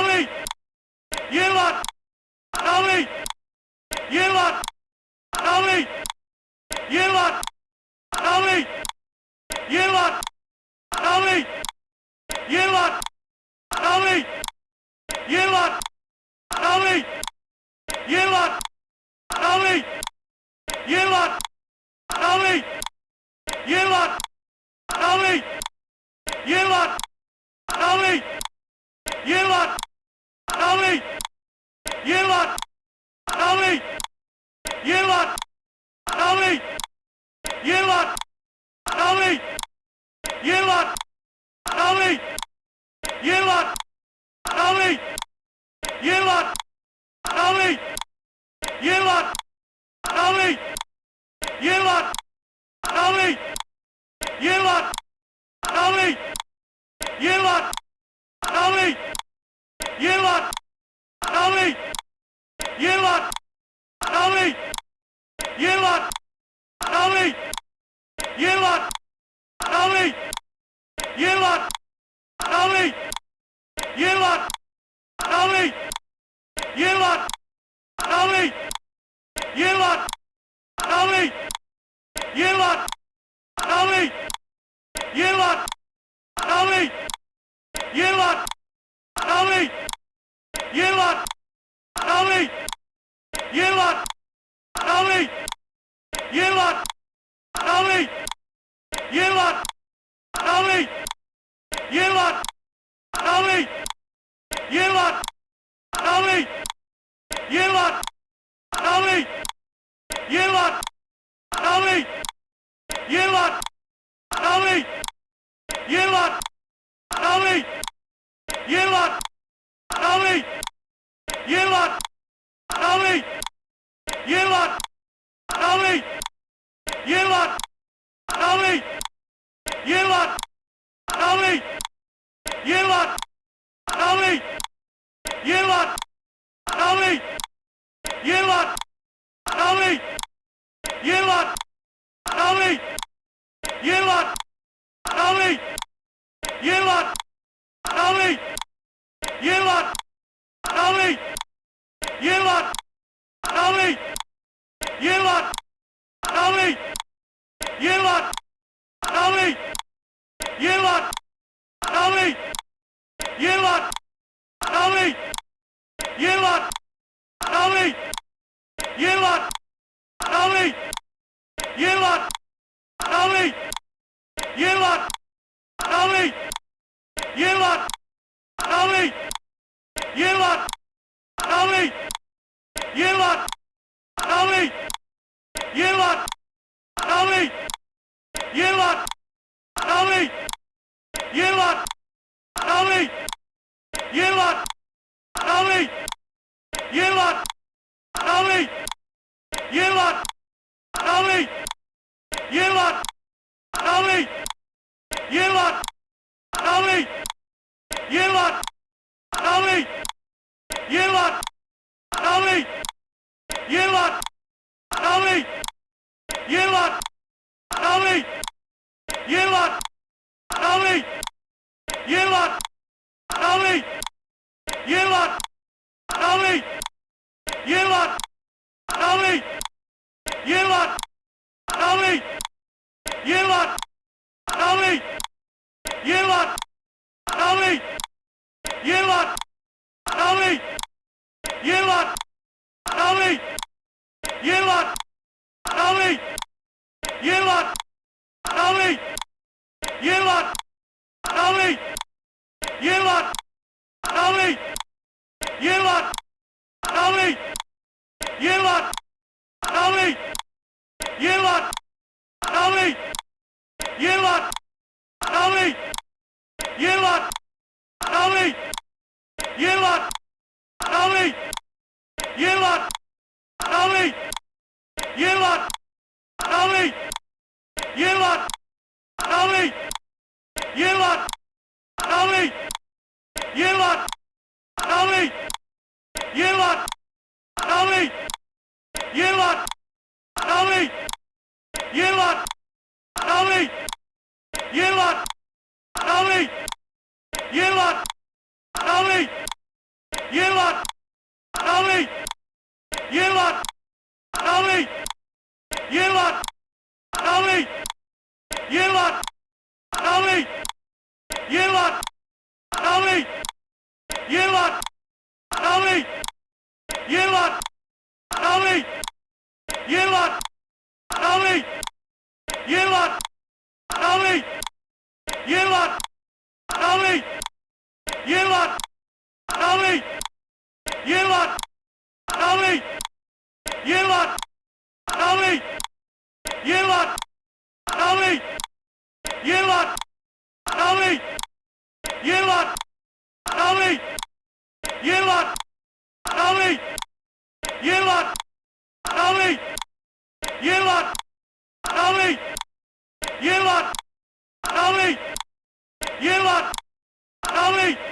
Ali! Yılan! Ali! Yılan! Ali! Yılan! Ali! Yılan! Ali! Yılan! Ali! Yılan! Ali! Yılan! Ali! Yılan! Ali! You lot lot! Ollie! You lot! Ollie! You lot! Ollie! You lot! Ollie! You lot! Ollie! You lot! Ollie! You lot! Ollie! You lot! Ollie! You lot! Dolly! You lot! Dolly! You lot! Dolly! You lot! Dolly! You lot! Dolly! You lot! Dolly! You lot! Dolly! You lot! Dolly! You lot! Dolly! You lot! Dawaj! Jela! Dawaj! Jela! Dawaj! Jela! Dawaj! Jela! Dawaj! Jela! goalie. penalty.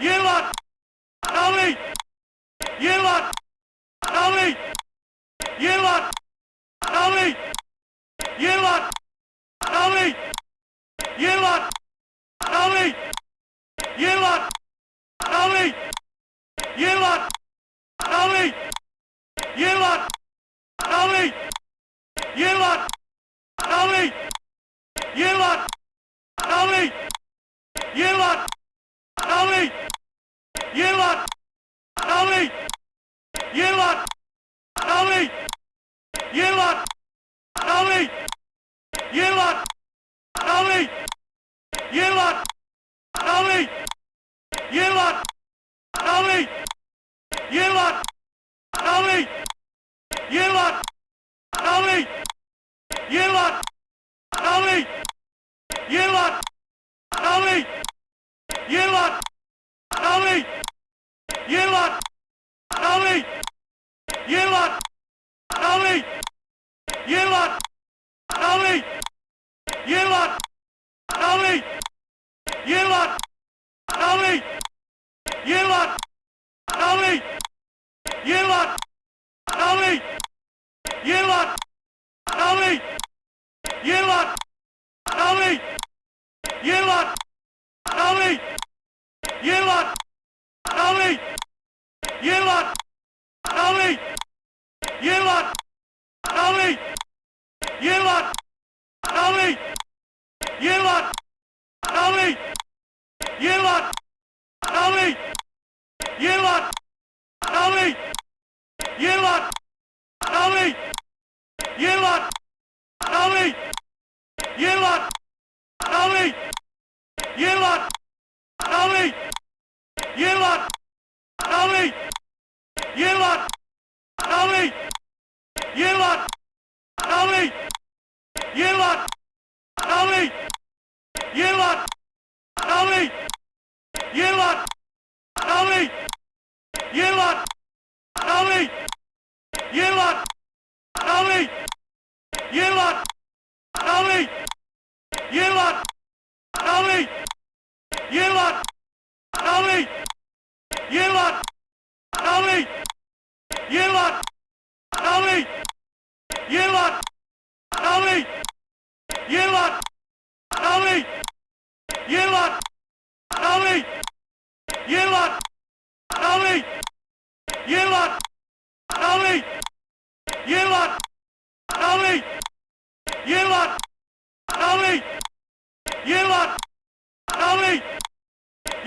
You lot, Ollie! Yılan! Ali! Yılan! Ali! Yılan! Ali! Yılan! Ali! Yılan! Ali! Yılan! Ali! Yılan! Ali!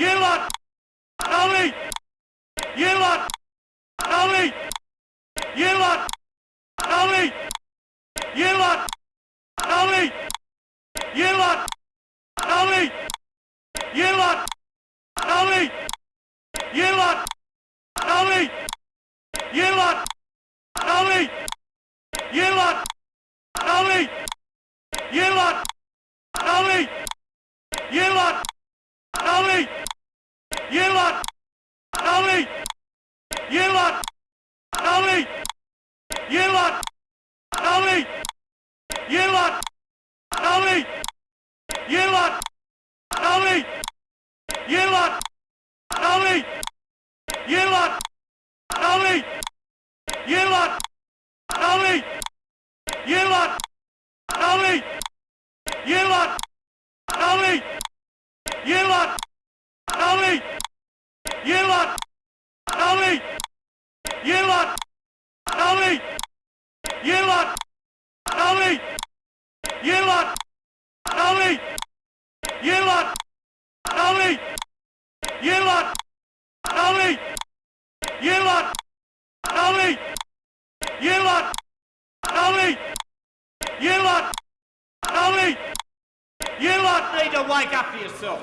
Yılan! Ali! Yılan! Ali! Yılan! Ali! Yılan! Ali! Yılan! Ali! Yılan! Ali! Yılan! Ali! Yılan! Ali! Yılan! Yelan! Ali! Yelan! Ali! Yelan! Ali! Yelan! Ali! Yelan! Ali! Yelan! Ali! Yelan! Ali! Yelan! Ali! Yelan! Ali! Yelan! like I feel.